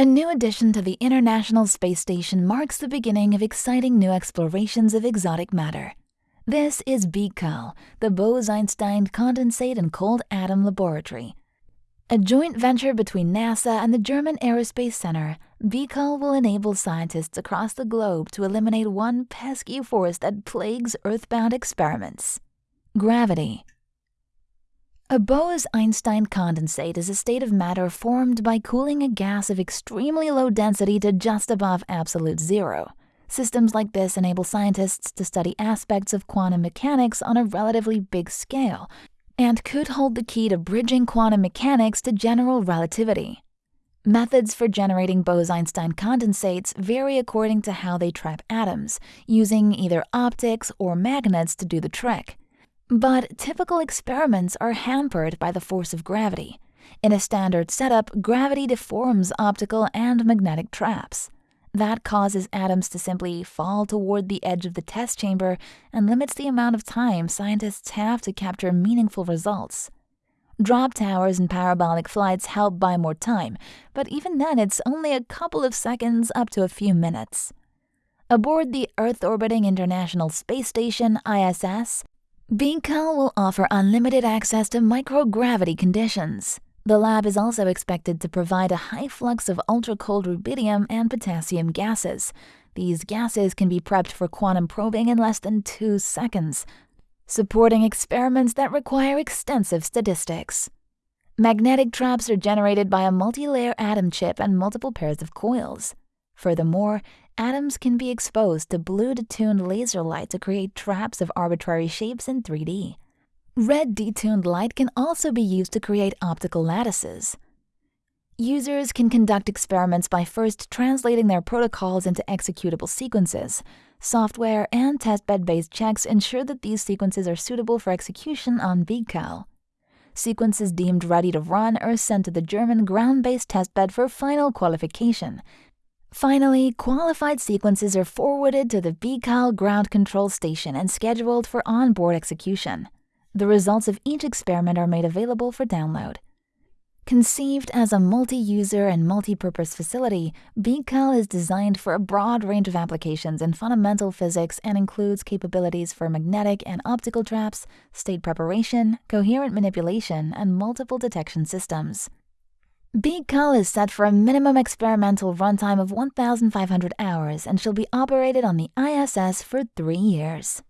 A new addition to the International Space Station marks the beginning of exciting new explorations of exotic matter. This is BECCAL, the Bose-Einstein Condensate and Cold Atom Laboratory. A joint venture between NASA and the German Aerospace Center, BECCAL will enable scientists across the globe to eliminate one pesky force that plagues Earthbound experiments gravity. A Bose-Einstein condensate is a state of matter formed by cooling a gas of extremely low density to just above absolute zero. Systems like this enable scientists to study aspects of quantum mechanics on a relatively big scale and could hold the key to bridging quantum mechanics to general relativity. Methods for generating Bose-Einstein condensates vary according to how they trap atoms, using either optics or magnets to do the trick. But typical experiments are hampered by the force of gravity. In a standard setup, gravity deforms optical and magnetic traps. That causes atoms to simply fall toward the edge of the test chamber and limits the amount of time scientists have to capture meaningful results. Drop towers and parabolic flights help buy more time, but even then it's only a couple of seconds up to a few minutes. Aboard the Earth orbiting International Space Station, ISS, BECCAL will offer unlimited access to microgravity conditions. The lab is also expected to provide a high flux of ultra-cold rubidium and potassium gases. These gases can be prepped for quantum probing in less than two seconds, supporting experiments that require extensive statistics. Magnetic traps are generated by a multi-layer atom chip and multiple pairs of coils. Furthermore, atoms can be exposed to blue detuned laser light to create traps of arbitrary shapes in 3D. Red detuned light can also be used to create optical lattices. Users can conduct experiments by first translating their protocols into executable sequences. Software and testbed-based checks ensure that these sequences are suitable for execution on BECCAL. Sequences deemed ready to run are sent to the German ground-based testbed for final qualification, Finally, qualified sequences are forwarded to the BECCAL ground control station and scheduled for onboard execution. The results of each experiment are made available for download. Conceived as a multi-user and multi-purpose facility, BECCAL is designed for a broad range of applications in fundamental physics and includes capabilities for magnetic and optical traps, state preparation, coherent manipulation, and multiple detection systems. BECCAL is set for a minimum experimental runtime of 1,500 hours and shall be operated on the ISS for three years.